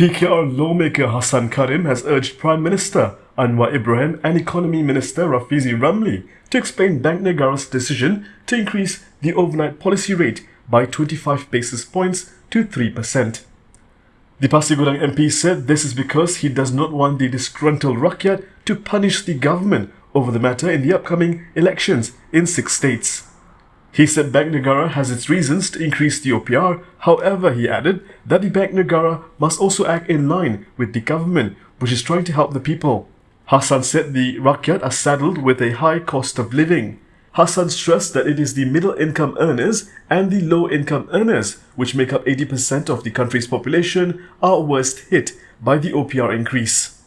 PKR lawmaker Hassan Karim has urged Prime Minister Anwar Ibrahim and Economy Minister Rafizi Ramli to explain Bank Negara's decision to increase the overnight policy rate by 25 basis points to 3%. The Pasir Gudang MP said this is because he does not want the disgruntled rakyat to punish the government over the matter in the upcoming elections in six states. He said Bank Negara has its reasons to increase the OPR, however he added that the Bank Negara must also act in line with the government which is trying to help the people. Hassan said the Rakyat are saddled with a high cost of living. Hassan stressed that it is the middle income earners and the low income earners, which make up 80% of the country's population, are worst hit by the OPR increase.